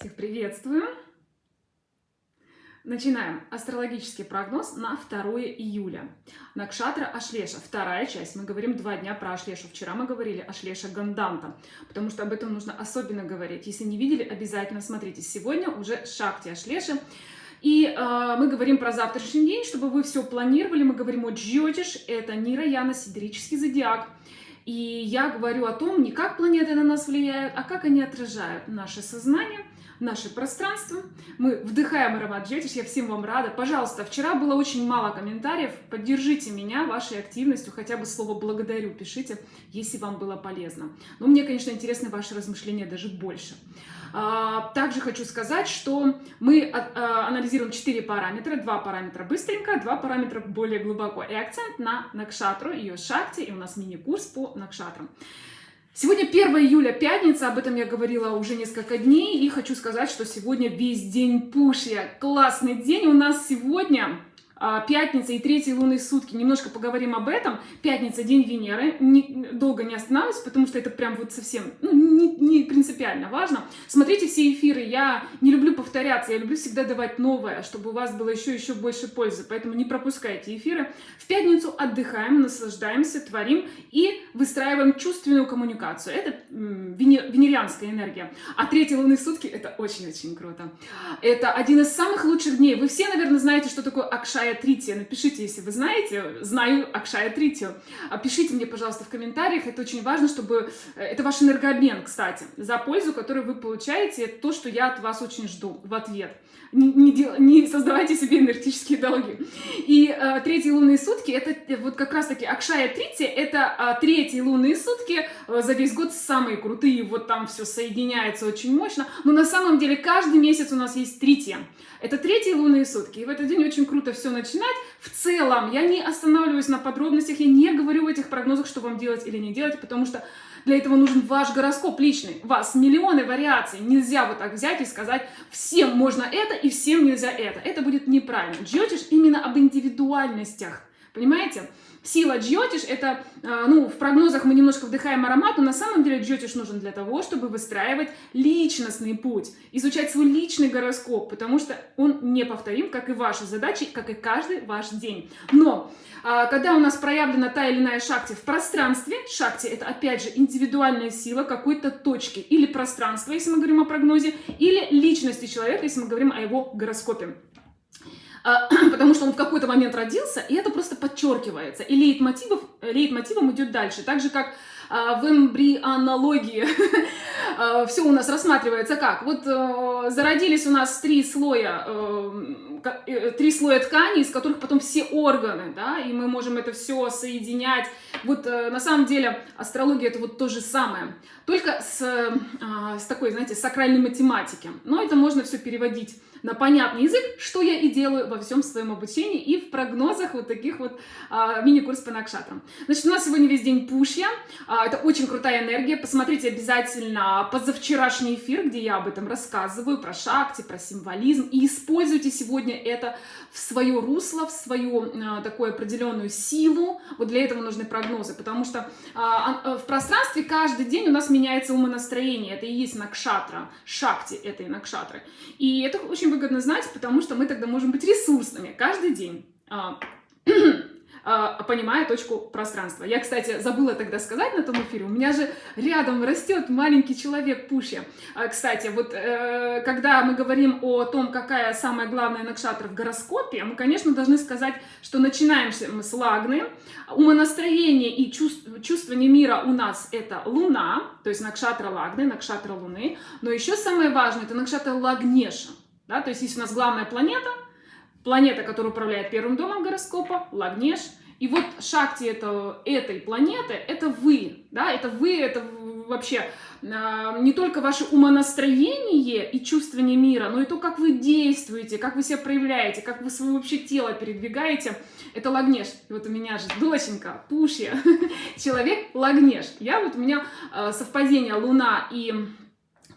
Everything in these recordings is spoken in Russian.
Всех приветствую! Начинаем астрологический прогноз на 2 июля. Накшатра Ашлеша, вторая часть. Мы говорим два дня про Ашлешу. Вчера мы говорили Ашлеша Ганданта, потому что об этом нужно особенно говорить. Если не видели, обязательно смотрите. Сегодня уже Шакти Ашлеши. И э, мы говорим про завтрашний день, чтобы вы все планировали. Мы говорим о Джотиш, это Нираяна, сидерический зодиак. И я говорю о том, не как планеты на нас влияют, а как они отражают наше сознание – наше пространство. Мы вдыхаем аромат Джетиш, я всем вам рада. Пожалуйста, вчера было очень мало комментариев, поддержите меня вашей активностью, хотя бы слово «благодарю» пишите, если вам было полезно. Но мне, конечно, интересны ваши размышления даже больше. А, также хочу сказать, что мы а, а, анализируем 4 параметра, 2 параметра быстренько, 2 параметра более глубоко. И акцент на Накшатру, ее шахте, и у нас мини-курс по Накшатрам. Сегодня 1 июля, пятница, об этом я говорила уже несколько дней, и хочу сказать, что сегодня весь день пушья. Классный день у нас сегодня. А, пятница и третьи лунные сутки. Немножко поговорим об этом. Пятница, день Венеры. Не, долго не останавливаюсь, потому что это прям вот совсем ну, не, не принципиально важно. Смотрите все эфиры. Я не люблю повторяться, я люблю всегда давать новое, чтобы у вас было еще-еще больше пользы. Поэтому не пропускайте эфиры. В пятницу отдыхаем, наслаждаемся, творим и выстраиваем чувственную коммуникацию. Это венер, венерианская энергия. А третьи лунные сутки это очень-очень круто. Это один из самых лучших дней. Вы все, наверное, знаете, что такое Акшай Акшая Трития. Напишите, если вы знаете, знаю Акшая Тритию. Пишите мне, пожалуйста, в комментариях. Это очень важно, чтобы... Э, это ваш энергообмен, кстати. За пользу, которую вы получаете, это то, что я от вас очень жду в ответ. Не, дел... не создавайте себе энергетические долги. И э, третьи лунные сутки, это э, вот как раз-таки Акшая Трития, это э, третьи лунные сутки э, за весь год самые крутые. Вот там все соединяется очень мощно. Но на самом деле каждый месяц у нас есть Трития. Это третьи лунные сутки. И в этот день очень круто все начинать. В целом, я не останавливаюсь на подробностях, я не говорю в этих прогнозах, что вам делать или не делать, потому что для этого нужен ваш гороскоп личный. У вас миллионы вариаций. Нельзя вот так взять и сказать, всем можно это и всем нельзя это. Это будет неправильно. Джотиш именно об индивидуальностях. Понимаете? Сила джотиш – это, а, ну, в прогнозах мы немножко вдыхаем аромат, но на самом деле джотиш нужен для того, чтобы выстраивать личностный путь, изучать свой личный гороскоп, потому что он неповторим, как и ваши задачи, как и каждый ваш день. Но а, когда у нас проявлена та или иная шакти в пространстве, шакти – это, опять же, индивидуальная сила какой-то точки или пространства, если мы говорим о прогнозе, или личности человека, если мы говорим о его гороскопе. А, потому что он в какой-то момент родился, и это просто подчеркивается. И лейтмотивов, лейтмотивом идет дальше. Так же, как в эмбрионологии а, все у нас рассматривается как? Вот э, зародились у нас три слоя, э, э, три слоя ткани, из которых потом все органы, да, и мы можем это все соединять. Вот на самом деле астрология это вот то же самое, только с, с такой, знаете, сакральной математики. Но это можно все переводить на понятный язык, что я и делаю во всем своем обучении и в прогнозах вот таких вот а, мини-курс по накшатрам. Значит, у нас сегодня весь день пушья, а, это очень крутая энергия, посмотрите обязательно позавчерашний эфир, где я об этом рассказываю, про шакти, про символизм, и используйте сегодня это в свое русло, в свою а, такую определенную силу, вот для этого нужны прогнозы, потому что а, а, в пространстве каждый день у нас меняется умонастроение, это и есть накшатра, шакти этой накшатры, и это очень выгодно знать, потому что мы тогда можем быть ресурсными каждый день. А, понимая точку пространства. Я, кстати, забыла тогда сказать на том эфире, у меня же рядом растет маленький человек Пуши. А, кстати, вот э, когда мы говорим о том, какая самая главная накшатра в гороскопе, мы, конечно, должны сказать, что начинаем мы с Лагны, умонастроение и чувство, чувствование мира у нас это Луна, то есть накшатра Лагны, накшатра Луны, но еще самое важное это накшатра Лагнеша. Да? То есть есть у нас главная планета, планета, которая управляет первым домом гороскопа, Лагнеш. И вот шакти это, этой планеты, это вы, да, это вы, это вообще э, не только ваше умонастроение и чувствование мира, но и то, как вы действуете, как вы себя проявляете, как вы свое вообще тело передвигаете, это Лагнеш. И вот у меня же доченька, Пушья, человек Лагнеш. Я вот у меня э, совпадение Луна и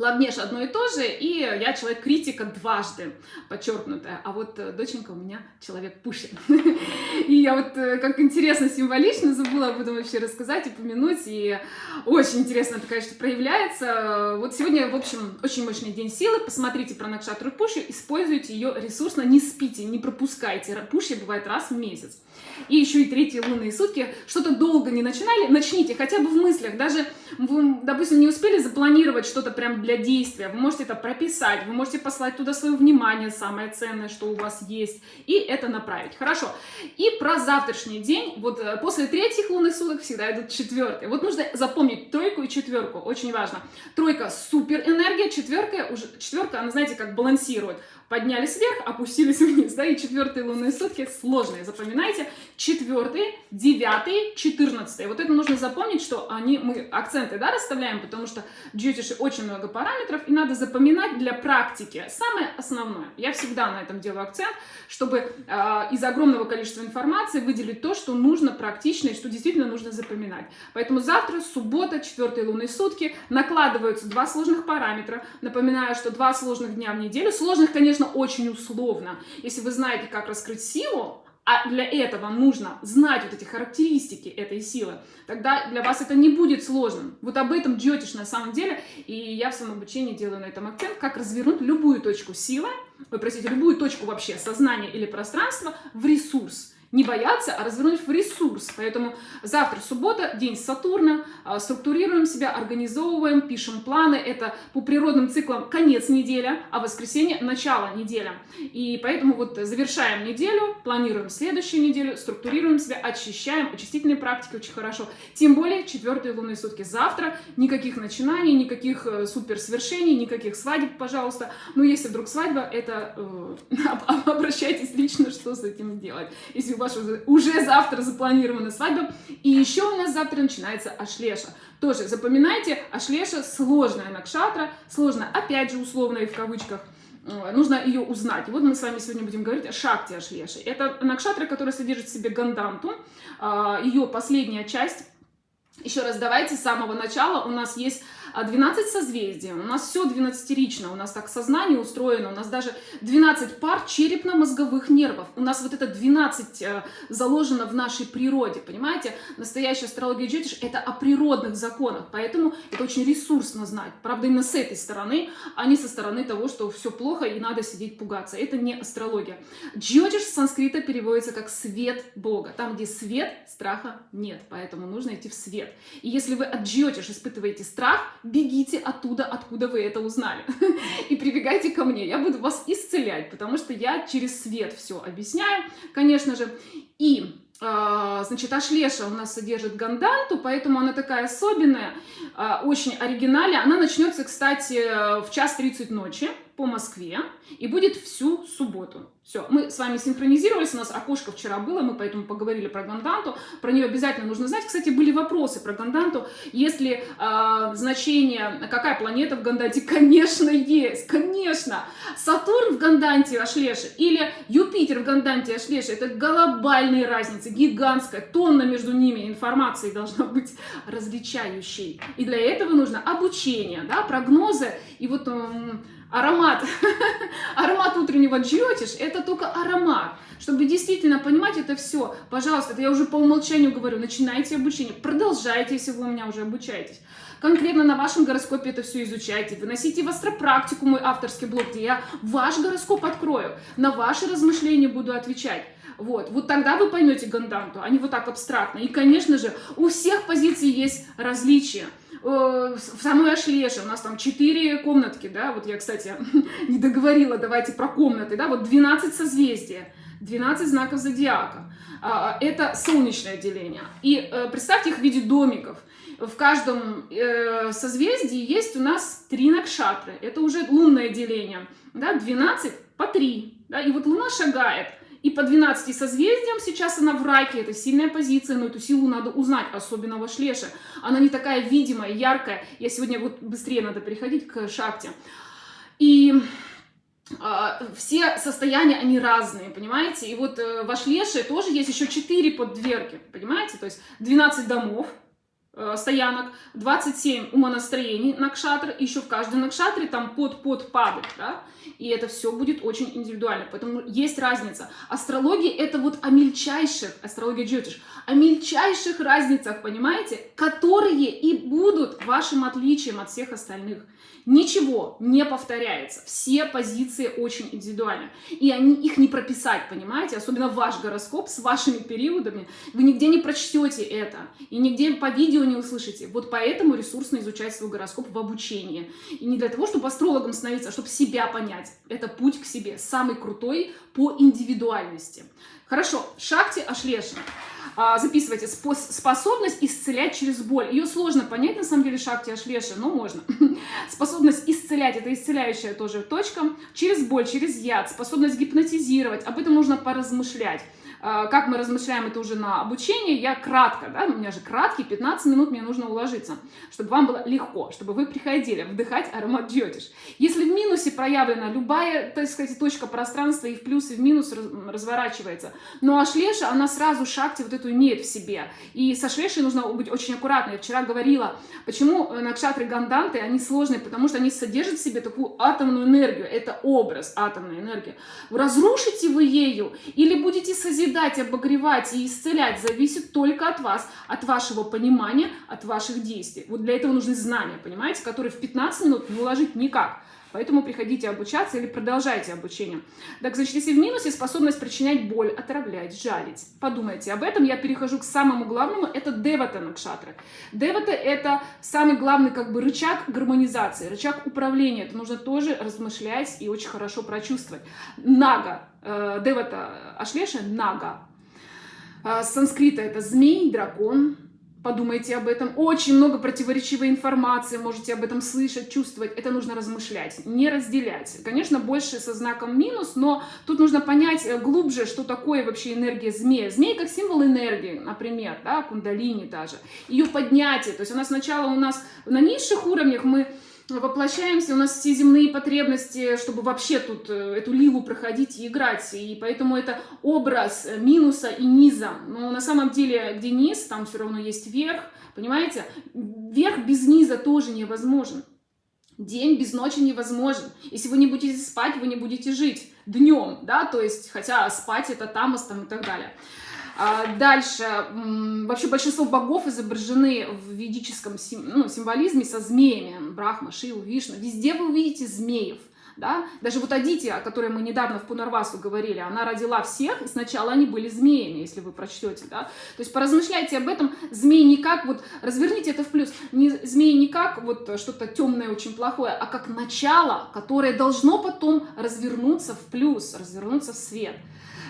Ладнеш одно и то же, и я человек критика дважды, подчеркнутая. А вот э, доченька у меня человек пушит. И я вот, э, как интересно, символично, забыла об этом вообще рассказать, упомянуть. И очень интересно это, конечно, проявляется. Вот сегодня, в общем, очень мощный день силы. Посмотрите про Накшатру Пуши, используйте ее ресурсно, не спите, не пропускайте. Пуши бывает раз в месяц и еще и третьи лунные сутки, что-то долго не начинали, начните хотя бы в мыслях, даже вы, допустим, не успели запланировать что-то прям для действия, вы можете это прописать, вы можете послать туда свое внимание, самое ценное, что у вас есть, и это направить. Хорошо. И про завтрашний день, вот э, после третьих лунных суток всегда идут четвертые. Вот нужно запомнить тройку и четверку, очень важно. Тройка супер энергия, четверка, уже, четверка, она, знаете, как балансирует поднялись вверх, опустились вниз, да, и четвертые лунные сутки сложные, запоминайте, четвертый, девятый, четырнадцатый, вот это нужно запомнить, что они, мы акценты, да, расставляем, потому что в очень много параметров, и надо запоминать для практики. Самое основное, я всегда на этом делаю акцент, чтобы э, из огромного количества информации выделить то, что нужно практично и что действительно нужно запоминать, поэтому завтра, суббота, четвертые лунные сутки, накладываются два сложных параметра, напоминаю, что два сложных дня в неделю, сложных, конечно, очень условно. Если вы знаете, как раскрыть силу, а для этого нужно знать вот эти характеристики этой силы, тогда для вас это не будет сложным. Вот об этом джотиш на самом деле, и я в своем обучении делаю на этом акцент, как развернуть любую точку силы, вы простите, любую точку вообще сознания или пространства в ресурс не бояться, а развернуть в ресурс. Поэтому завтра суббота, день Сатурна, а, структурируем себя, организовываем, пишем планы. Это по природным циклам конец недели, а воскресенье – начало недели. И поэтому вот завершаем неделю, планируем следующую неделю, структурируем себя, очищаем. Очистительные практики очень хорошо. Тем более четвертые лунные сутки. Завтра никаких начинаний, никаких э, суперсвершений, никаких свадеб, пожалуйста. Но если вдруг свадьба, это э, обращайтесь лично, что с этим делать. Если ваша уже завтра запланирована свадьба. И еще у нас завтра начинается Ашлеша. Тоже запоминайте, Ашлеша сложная накшатра, сложная, опять же, условно и в кавычках. Э, нужно ее узнать. Вот мы с вами сегодня будем говорить о Шакте Ашлеши. Это накшатра, которая содержит в себе ганданту. А, ее последняя часть еще раз, давайте с самого начала. У нас есть 12 а созвездий, у нас все 12-рично, у нас так сознание устроено, у нас даже 12 пар черепно-мозговых нервов, у нас вот это 12 э, заложено в нашей природе, понимаете? Настоящая астрология джетиш это о природных законах, поэтому это очень ресурсно знать, правда именно с этой стороны, а не со стороны того, что все плохо и надо сидеть пугаться, это не астрология. Джотиш с санскрита переводится как свет Бога, там где свет, страха нет, поэтому нужно идти в свет. И если вы от джотиш испытываете страх, бегите оттуда, откуда вы это узнали. И прибегайте ко мне, я буду вас исцелять, потому что я через свет все объясняю, конечно же. И а, значит, Ашлеша у нас содержит ганданту, поэтому она такая особенная, а, очень оригинальная. Она начнется, кстати, в час 30 ночи по Москве и будет всю субботу. Все, мы с вами синхронизировались, у нас окошко вчера было, мы поэтому поговорили про Ганданту, про нее обязательно нужно знать. Кстати, были вопросы про Ганданту, если э, значение, какая планета в Ганданте, конечно, есть, конечно. Сатурн в Ганданте Ашлеше или Юпитер в Ганданте Ашлеше, это глобальные разницы, гигантская, тонна между ними информации должна быть различающей. И для этого нужно обучение, да, прогнозы, и вот... Э, аромат, аромат утреннего джиотиш, это только аромат. Чтобы действительно понимать это все, пожалуйста, это я уже по умолчанию говорю, начинайте обучение, продолжайте, если вы у меня уже обучаетесь. Конкретно на вашем гороскопе это все изучайте, выносите в астропрактику мой авторский блог, где я ваш гороскоп открою, на ваши размышления буду отвечать. Вот, вот тогда вы поймете ганданту, а не вот так абстрактно. И, конечно же, у всех позиций есть различия. Э, в самой Ашлеше у нас там 4 комнатки, да, вот я, кстати, не договорила, давайте про комнаты, да, вот 12 созвездия, 12 знаков зодиака. А, это солнечное деление. И э, представьте их в виде домиков. В каждом э, созвездии есть у нас три накшатры. Это уже лунное деление. Да, 12 по 3. Да, и вот Луна шагает и по 12 созвездиям сейчас она в раке, это сильная позиция, но эту силу надо узнать, особенно в Ашлеше. Она не такая видимая, яркая. Я сегодня вот быстрее надо переходить к шахте. И э, все состояния, они разные, понимаете? И вот э, в Ашлеше тоже есть еще 4 поддверки, понимаете? То есть 12 домов, стоянок, 27 умонастроений накшатр, еще в каждом накшатре там под-под падает, да, и это все будет очень индивидуально, поэтому есть разница. Астрология это вот о мельчайших, астрология джотиш, о мельчайших разницах, понимаете, которые и будут вашим отличием от всех остальных. Ничего не повторяется. Все позиции очень индивидуальны. И они, их не прописать, понимаете? Особенно ваш гороскоп с вашими периодами. Вы нигде не прочтете это. И нигде по видео не услышите. Вот поэтому ресурсно изучать свой гороскоп в обучении. И не для того, чтобы астрологом становиться, а чтобы себя понять. Это путь к себе. Самый крутой по индивидуальности. Хорошо. Шакти Ашлешна. А, записывайте, способность исцелять через боль. Ее сложно понять, на самом деле, Шакти Ашлеши, но можно. Способность исцелять, это исцеляющая тоже точка, через боль, через яд, способность гипнотизировать, об этом нужно поразмышлять. А, как мы размышляем это уже на обучении, я кратко, да, у меня же краткий, 15 минут мне нужно уложиться, чтобы вам было легко, чтобы вы приходили вдыхать аромат джотиш. Если в минусе проявлена любая, так сказать, точка пространства и в плюс, и в минус разворачивается, но ашлеша, она сразу шахте вот эту имеет в себе. И со шлешей нужно быть очень аккуратной. Я вчера говорила, почему накшатры ганданты, они сложные, потому что они содержат в себе такую атомную энергию. Это образ атомной энергии. Разрушите вы ею или будете созидать созидать, обогревать и исцелять зависит только от вас, от вашего понимания, от ваших действий. Вот для этого нужны знания, понимаете, которые в 15 минут не уложить никак. Поэтому приходите обучаться или продолжайте обучение. Так, значит, если в минусе способность причинять боль, отравлять, жалить. Подумайте об этом. Я перехожу к самому главному. Это девата накшатры. Девата – это самый главный как бы рычаг гармонизации, рычаг управления. Это нужно тоже размышлять и очень хорошо прочувствовать. Нага. Э, девата Ашлеша – нага. Э, с санскрита это змей, дракон, Подумайте об этом. Очень много противоречивой информации, можете об этом слышать, чувствовать. Это нужно размышлять, не разделять. Конечно, больше со знаком минус, но тут нужно понять э, глубже, что такое вообще энергия змея. Змея как символ энергии, например, да, кундалини даже. Ее поднятие, то есть она сначала у нас на низших уровнях мы воплощаемся, у нас все земные потребности, чтобы вообще тут э, эту лилу проходить и играть. И поэтому это образ э, минуса и низа. Но на самом деле, где низ, там все равно есть верх. Понимаете? Верх без низа тоже невозможен. День без ночи невозможен. Если вы не будете спать, вы не будете жить днем, да, то есть, хотя спать это тамос там и так далее. А дальше, вообще большинство богов изображены в ведическом ну, символизме со змеями. Брахма, Шиву, Вишну. Везде вы увидите змеев. Да? Даже вот Адити, о которой мы недавно в Пунарвасу говорили, она родила всех, и сначала они были змеями, если вы прочтете. Да? То есть поразмышляйте об этом. Змеи не как, вот разверните это в плюс, не, змеи не как вот что-то темное, очень плохое, а как начало, которое должно потом развернуться в плюс, развернуться в свет.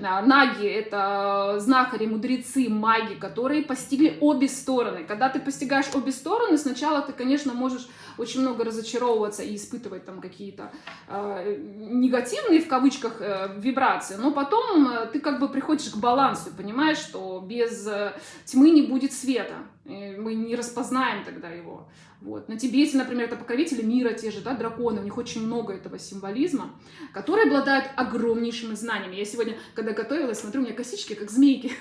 А, наги — это знахари, мудрецы, маги, которые постигли обе стороны. Когда ты постигаешь обе стороны, сначала ты, конечно, можешь очень много разочаровываться и испытывать там какие-то э, негативные, в кавычках, э, вибрации, но потом э, ты как бы приходишь к балансу, понимаешь, что без э, тьмы не будет света, мы не распознаем тогда его. Вот. На Тибете, например, это покровители мира, те же, да, драконы, у них очень много этого символизма, которые обладают огромнейшими знаниями. Я сегодня, когда готовилась, смотрю, у меня косички, как змейки.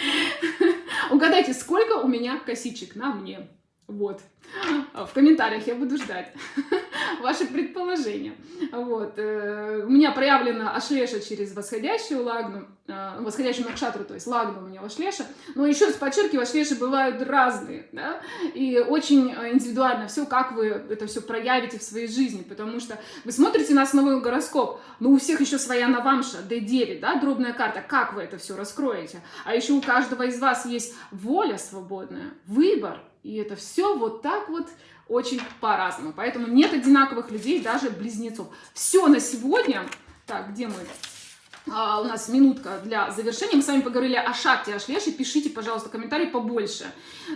Угадайте, сколько у меня косичек на мне? Вот. В комментариях я буду ждать ваши предположения. Вот. Э, у меня проявлена ашлеша через восходящую лагну, э, восходящую накшатру, то есть лагну у меня ашлеша. Но еще раз подчеркиваю, ашлеши бывают разные, да, и очень индивидуально все, как вы это все проявите в своей жизни, потому что вы смотрите на основной гороскоп, но у всех еще своя навамша, D9, да, дробная карта, как вы это все раскроете. А еще у каждого из вас есть воля свободная, выбор, и это все вот так вот очень по-разному. Поэтому нет одинаковых людей, даже близнецов. Все на сегодня. Так, где мы? А, у нас минутка для завершения. Мы с вами поговорили о шахте, о шлеше. Пишите, пожалуйста, комментарии побольше.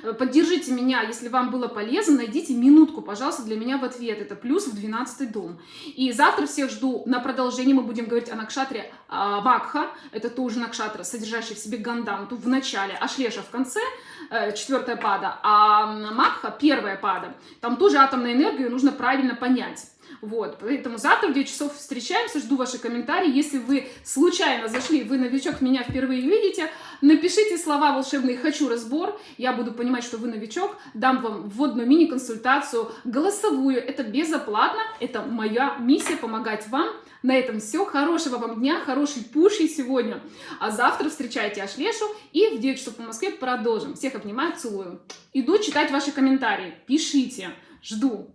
Э, поддержите меня, если вам было полезно. Найдите минутку, пожалуйста, для меня в ответ. Это плюс в 12 дом. И завтра всех жду на продолжение. Мы будем говорить о накшатре а, Макха. Это тоже накшатра, содержащий в себе ганданту в начале, а шлеша в конце, четвертая пада. А Макха первая пада. Там тоже атомная энергия, нужно правильно понять. Вот, поэтому завтра в 9 часов встречаемся, жду ваши комментарии. Если вы случайно зашли, вы новичок, меня впервые видите, напишите слова волшебные «хочу разбор», я буду понимать, что вы новичок, дам вам вводную мини-консультацию, голосовую, это безоплатно, это моя миссия помогать вам. На этом все, хорошего вам дня, хороший пуши сегодня, а завтра встречайте Ашлешу и в 9 часов по Москве продолжим. Всех обнимаю, целую. Иду читать ваши комментарии, пишите, жду.